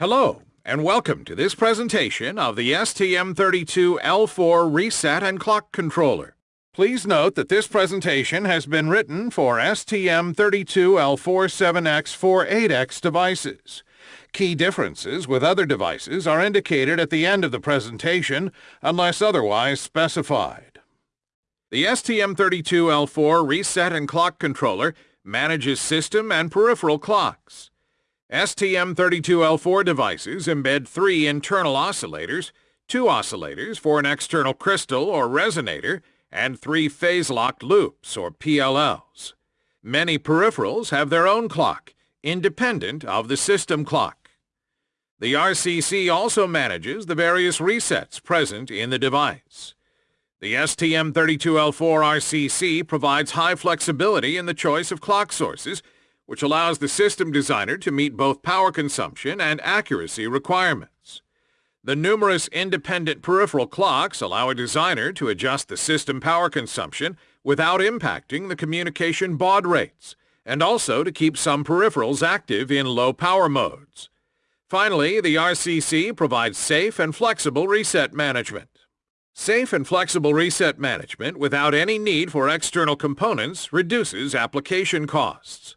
Hello, and welcome to this presentation of the STM32L4 Reset and Clock Controller. Please note that this presentation has been written for STM32L47X48X devices. Key differences with other devices are indicated at the end of the presentation unless otherwise specified. The STM32L4 Reset and Clock Controller manages system and peripheral clocks. STM32L4 devices embed three internal oscillators, two oscillators for an external crystal or resonator, and three phase-locked loops or PLLs. Many peripherals have their own clock, independent of the system clock. The RCC also manages the various resets present in the device. The STM32L4 RCC provides high flexibility in the choice of clock sources which allows the system designer to meet both power consumption and accuracy requirements. The numerous independent peripheral clocks allow a designer to adjust the system power consumption without impacting the communication baud rates, and also to keep some peripherals active in low power modes. Finally, the RCC provides safe and flexible reset management. Safe and flexible reset management without any need for external components reduces application costs.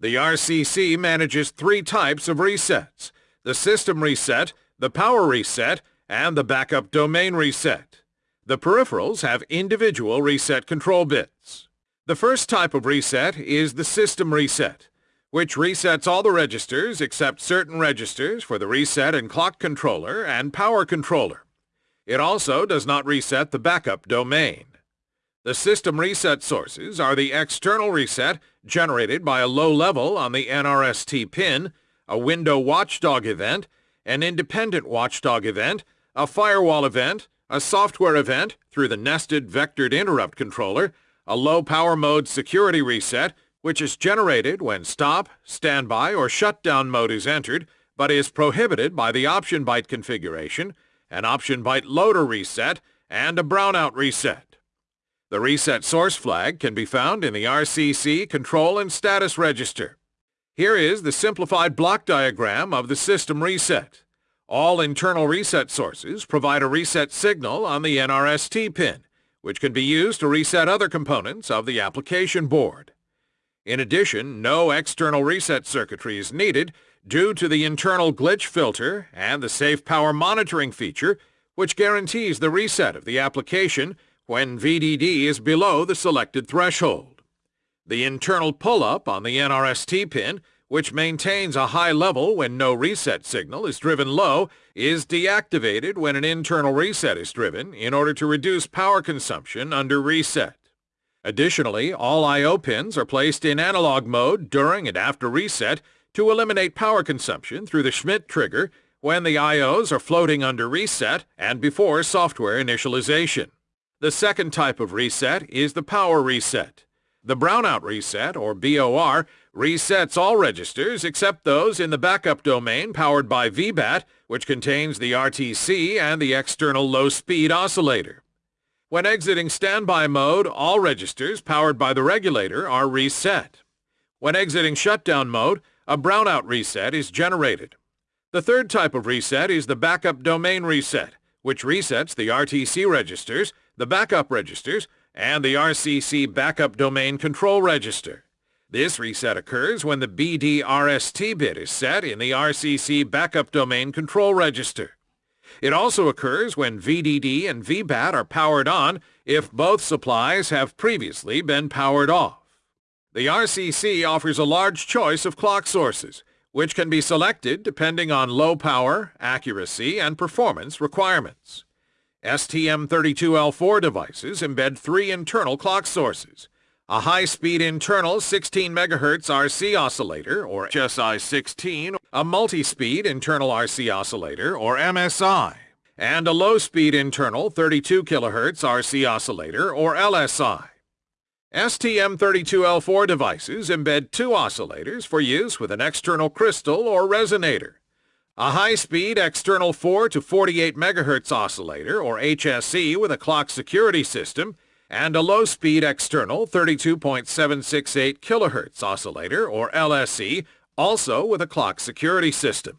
The RCC manages three types of resets, the system reset, the power reset, and the backup domain reset. The peripherals have individual reset control bits. The first type of reset is the system reset, which resets all the registers except certain registers for the reset and clock controller and power controller. It also does not reset the backup domain. The system reset sources are the external reset generated by a low level on the NRST pin, a window watchdog event, an independent watchdog event, a firewall event, a software event through the nested vectored interrupt controller, a low power mode security reset, which is generated when stop, standby, or shutdown mode is entered, but is prohibited by the option byte configuration, an option byte loader reset, and a brownout reset. The reset source flag can be found in the RCC Control and Status Register. Here is the simplified block diagram of the system reset. All internal reset sources provide a reset signal on the NRST pin, which can be used to reset other components of the application board. In addition, no external reset circuitry is needed due to the internal glitch filter and the safe power monitoring feature, which guarantees the reset of the application when VDD is below the selected threshold. The internal pull-up on the NRST pin, which maintains a high level when no reset signal is driven low, is deactivated when an internal reset is driven in order to reduce power consumption under reset. Additionally, all I.O. pins are placed in analog mode during and after reset to eliminate power consumption through the Schmitt trigger when the I.O.s are floating under reset and before software initialization. The second type of reset is the power reset. The brownout reset, or BOR, resets all registers except those in the backup domain powered by VBAT, which contains the RTC and the external low-speed oscillator. When exiting standby mode, all registers powered by the regulator are reset. When exiting shutdown mode, a brownout reset is generated. The third type of reset is the backup domain reset, which resets the RTC registers the backup registers, and the RCC Backup Domain Control Register. This reset occurs when the BDRST bit is set in the RCC Backup Domain Control Register. It also occurs when VDD and VBAT are powered on if both supplies have previously been powered off. The RCC offers a large choice of clock sources, which can be selected depending on low power, accuracy, and performance requirements. STM32L4 devices embed three internal clock sources, a high-speed internal 16 MHz RC oscillator, or HSI-16, a multi-speed internal RC oscillator, or MSI, and a low-speed internal 32 kHz RC oscillator, or LSI. STM32L4 devices embed two oscillators for use with an external crystal or resonator a high-speed external 4 to 48 MHz oscillator, or HSE, with a clock security system, and a low-speed external 32.768 kHz oscillator, or LSE, also with a clock security system.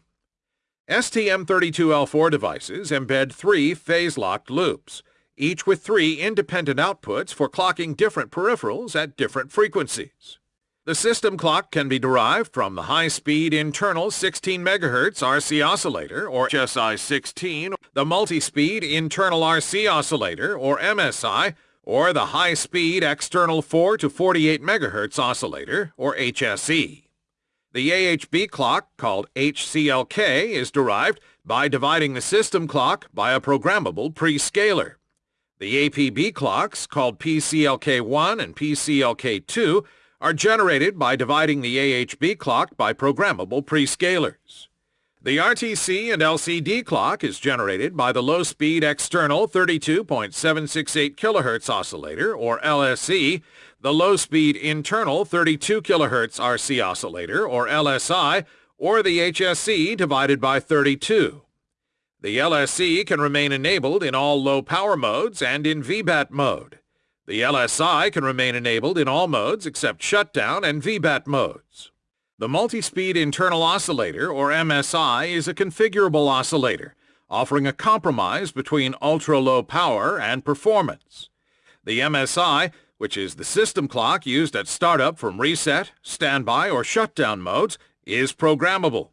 STM32L4 devices embed three phase-locked loops, each with three independent outputs for clocking different peripherals at different frequencies. The system clock can be derived from the high-speed internal 16 MHz RC oscillator, or HSI-16, the multi-speed internal RC oscillator, or MSI, or the high-speed external 4 to 48 MHz oscillator, or HSE. The AHB clock, called HCLK, is derived by dividing the system clock by a programmable prescaler. The APB clocks, called PCLK1 and PCLK2, are generated by dividing the AHB clock by programmable prescalers. The RTC and LCD clock is generated by the low-speed external 32.768 kHz oscillator, or LSE, the low-speed internal 32 kHz RC oscillator, or LSI, or the HSE divided by 32. The LSE can remain enabled in all low-power modes and in VBAT mode. The LSI can remain enabled in all modes except shutdown and VBAT modes. The multi-speed internal oscillator, or MSI, is a configurable oscillator, offering a compromise between ultra-low power and performance. The MSI, which is the system clock used at startup from reset, standby, or shutdown modes, is programmable.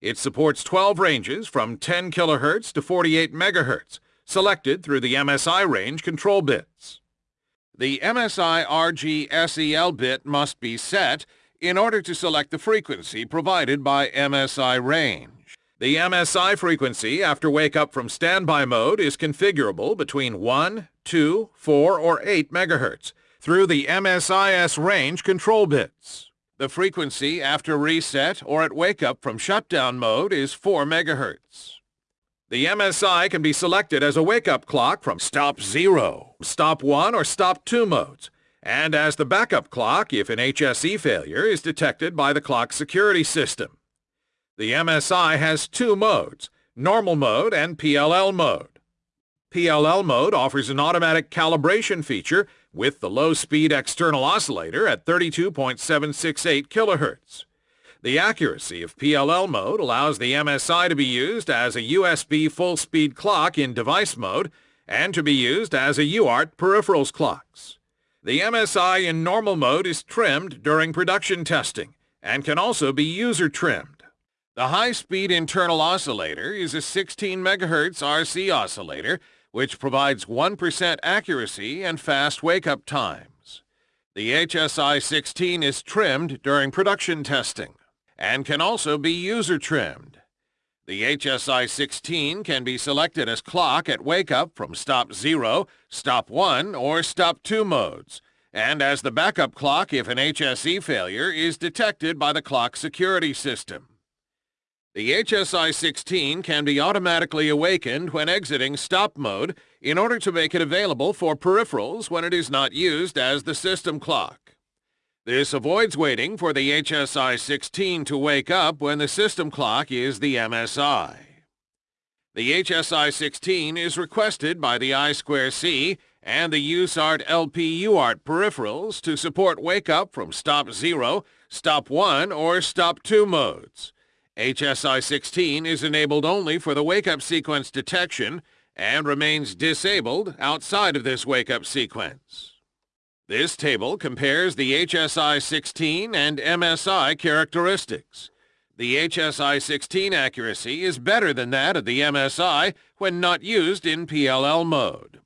It supports 12 ranges from 10 kHz to 48 MHz, selected through the MSI range control bits. The MSI RG SEL bit must be set in order to select the frequency provided by MSI range. The MSI frequency after wake up from standby mode is configurable between 1, 2, 4, or 8 MHz through the MSIS range control bits. The frequency after reset or at wake up from shutdown mode is 4 MHz. The MSI can be selected as a wake-up clock from stop 0, stop 1, or stop 2 modes, and as the backup clock if an HSE failure is detected by the clock security system. The MSI has two modes, normal mode and PLL mode. PLL mode offers an automatic calibration feature with the low-speed external oscillator at 32.768 kHz. The accuracy of PLL mode allows the MSI to be used as a USB full-speed clock in device mode and to be used as a UART peripherals clocks. The MSI in normal mode is trimmed during production testing and can also be user trimmed. The high-speed internal oscillator is a 16 MHz RC oscillator which provides 1% accuracy and fast wake-up times. The HSI-16 is trimmed during production testing and can also be user trimmed. The HSI-16 can be selected as clock at wake-up from stop 0, stop 1, or stop 2 modes, and as the backup clock if an HSE failure is detected by the clock security system. The HSI-16 can be automatically awakened when exiting stop mode in order to make it available for peripherals when it is not used as the system clock. This avoids waiting for the HSI-16 to wake up when the system clock is the MSI. The HSI-16 is requested by the I2C and the USART LP UART peripherals to support wake-up from stop 0, stop 1, or stop 2 modes. HSI-16 is enabled only for the wake-up sequence detection and remains disabled outside of this wake-up sequence. This table compares the HSI-16 and MSI characteristics. The HSI-16 accuracy is better than that of the MSI when not used in PLL mode.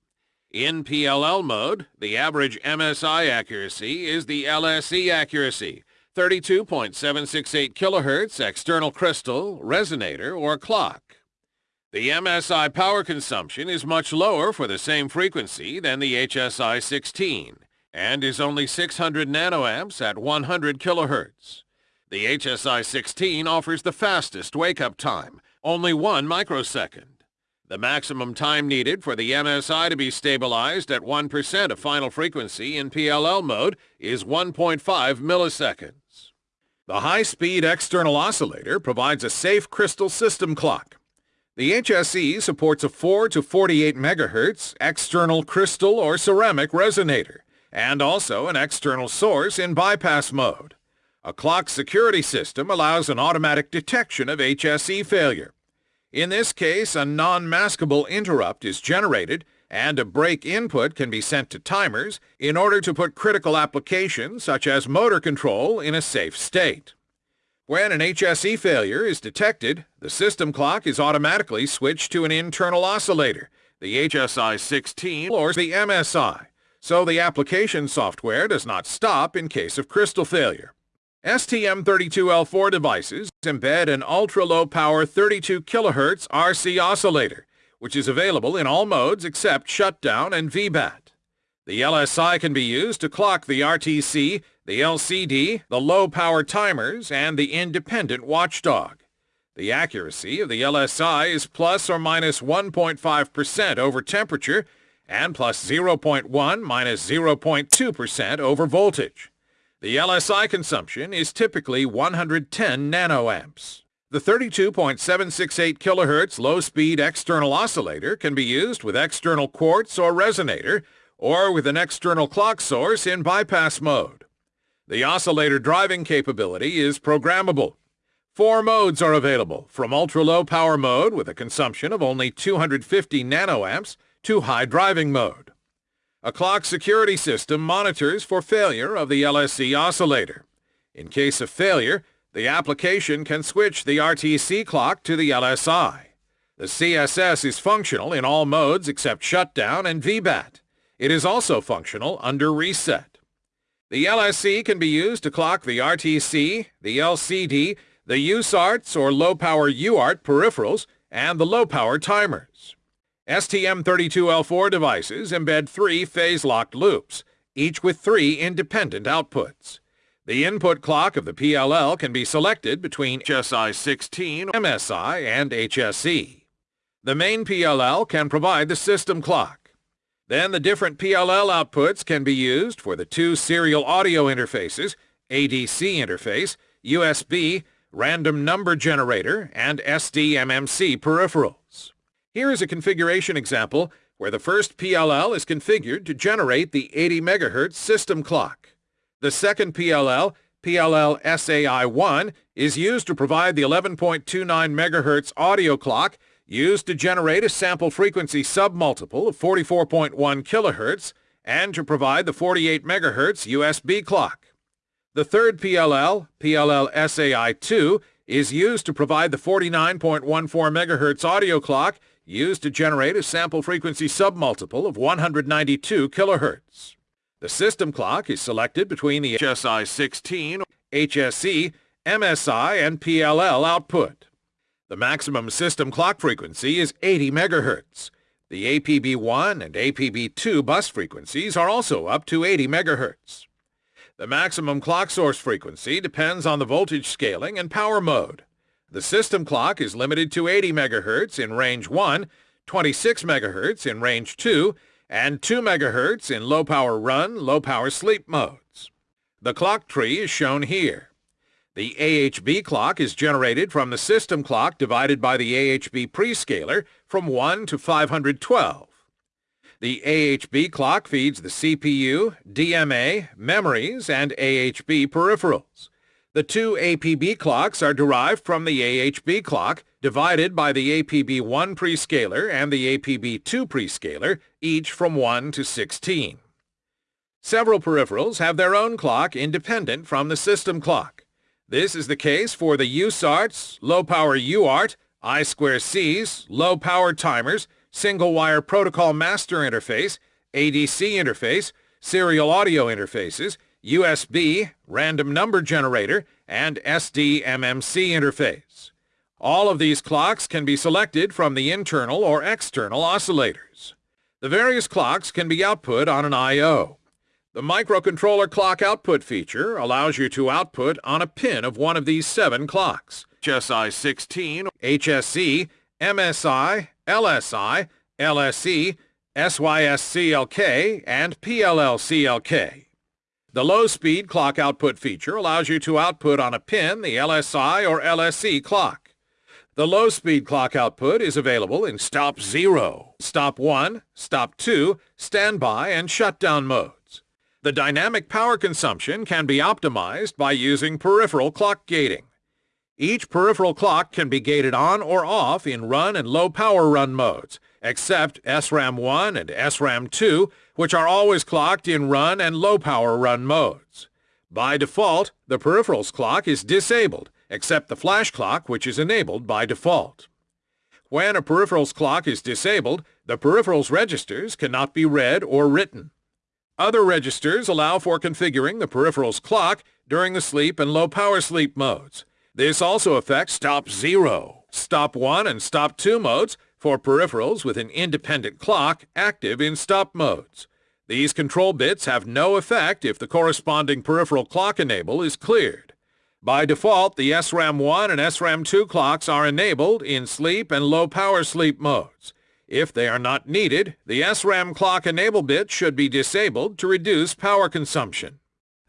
In PLL mode, the average MSI accuracy is the LSE accuracy, 32.768 kHz external crystal, resonator, or clock. The MSI power consumption is much lower for the same frequency than the HSI-16 and is only 600 nanoamps at 100 kilohertz. The HSI-16 offers the fastest wake-up time, only one microsecond. The maximum time needed for the MSI to be stabilized at 1% of final frequency in PLL mode is 1.5 milliseconds. The high-speed external oscillator provides a safe crystal system clock. The HSE supports a 4 to 48 megahertz external crystal or ceramic resonator and also an external source in bypass mode. A clock security system allows an automatic detection of HSE failure. In this case, a non-maskable interrupt is generated and a break input can be sent to timers in order to put critical applications such as motor control in a safe state. When an HSE failure is detected, the system clock is automatically switched to an internal oscillator, the HSI-16 or the MSI, so the application software does not stop in case of crystal failure. STM32L4 devices embed an ultra-low power 32 kHz RC oscillator, which is available in all modes except shutdown and VBAT. The LSI can be used to clock the RTC the LCD, the low-power timers, and the independent watchdog. The accuracy of the LSI is plus or minus 1.5% over temperature and plus 0.1 minus 0.2% over voltage. The LSI consumption is typically 110 nanoamps. The 32.768 kHz low-speed external oscillator can be used with external quartz or resonator or with an external clock source in bypass mode. The oscillator driving capability is programmable. Four modes are available, from ultra-low power mode with a consumption of only 250 nanoamps to high driving mode. A clock security system monitors for failure of the LSE oscillator. In case of failure, the application can switch the RTC clock to the LSI. The CSS is functional in all modes except shutdown and VBAT. It is also functional under reset. The LSE can be used to clock the RTC, the LCD, the USARTs or low-power UART peripherals, and the low-power timers. STM32L4 devices embed three phase-locked loops, each with three independent outputs. The input clock of the PLL can be selected between HSI-16, MSI, and HSE. The main PLL can provide the system clock. Then the different PLL outputs can be used for the two serial audio interfaces, ADC interface, USB, random number generator, and SDMMC peripherals. Here is a configuration example where the first PLL is configured to generate the 80 MHz system clock. The second PLL, PLL SAI-1, is used to provide the 11.29 MHz audio clock used to generate a sample frequency submultiple of 44.1 kHz and to provide the 48 MHz USB clock. The third PLL, PLL SAI-2, is used to provide the 49.14 MHz audio clock used to generate a sample frequency submultiple of 192 kHz. The system clock is selected between the HSI-16, HSE, MSI, and PLL output. The maximum system clock frequency is 80 MHz. The APB1 and APB2 bus frequencies are also up to 80 MHz. The maximum clock source frequency depends on the voltage scaling and power mode. The system clock is limited to 80 MHz in range 1, 26 MHz in range 2, and 2 MHz in low-power run, low-power sleep modes. The clock tree is shown here. The AHB clock is generated from the system clock divided by the AHB prescaler from 1 to 512. The AHB clock feeds the CPU, DMA, memories, and AHB peripherals. The two APB clocks are derived from the AHB clock divided by the APB1 prescaler and the APB2 prescaler, each from 1 to 16. Several peripherals have their own clock independent from the system clock. This is the case for the USARTs, low-power UART, I2Cs, low-power timers, single-wire protocol master interface, ADC interface, serial audio interfaces, USB, random number generator, and SDMMC interface. All of these clocks can be selected from the internal or external oscillators. The various clocks can be output on an I.O. The microcontroller clock output feature allows you to output on a pin of one of these seven clocks. HSI-16, HSE, MSI, LSI, LSE, SYSCLK, and PLLCLK. The low-speed clock output feature allows you to output on a pin the LSI or LSE clock. The low-speed clock output is available in stop 0, stop 1, stop 2, standby, and shutdown modes. The dynamic power consumption can be optimized by using peripheral clock gating. Each peripheral clock can be gated on or off in run and low power run modes, except SRAM 1 and SRAM 2, which are always clocked in run and low power run modes. By default, the peripherals clock is disabled, except the flash clock, which is enabled by default. When a peripherals clock is disabled, the peripherals registers cannot be read or written. Other registers allow for configuring the peripherals clock during the sleep and low power sleep modes. This also affects stop 0, stop 1 and stop 2 modes for peripherals with an independent clock active in stop modes. These control bits have no effect if the corresponding peripheral clock enable is cleared. By default, the SRAM 1 and SRAM 2 clocks are enabled in sleep and low power sleep modes. If they are not needed, the SRAM clock enable bit should be disabled to reduce power consumption.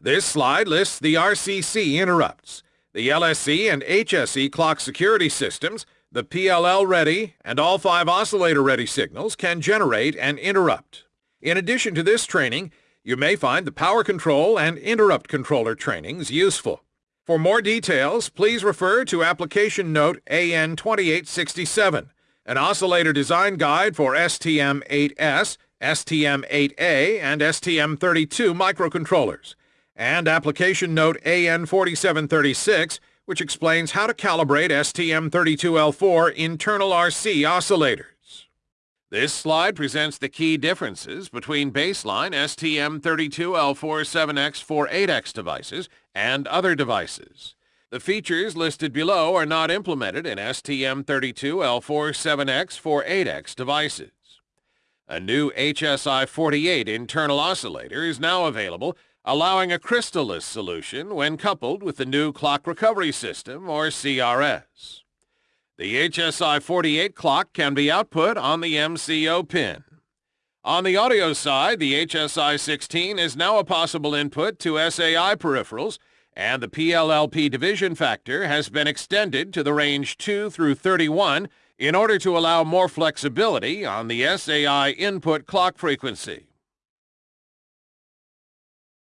This slide lists the RCC interrupts. The LSE and HSE clock security systems, the PLL-ready, and all five oscillator-ready signals can generate and interrupt. In addition to this training, you may find the power control and interrupt controller trainings useful. For more details, please refer to Application Note AN2867, an oscillator design guide for STM8S, STM8A, and STM32 microcontrollers and application note AN4736, which explains how to calibrate STM32L4 internal RC oscillators. This slide presents the key differences between baseline STM32L47X48X devices and other devices. The features listed below are not implemented in STM32L47X48X devices. A new HSI-48 internal oscillator is now available allowing a crystalless solution when coupled with the new clock recovery system, or CRS. The HSI-48 clock can be output on the MCO pin. On the audio side, the HSI-16 is now a possible input to SAI peripherals, and the PLLP division factor has been extended to the range 2 through 31 in order to allow more flexibility on the SAI input clock frequency.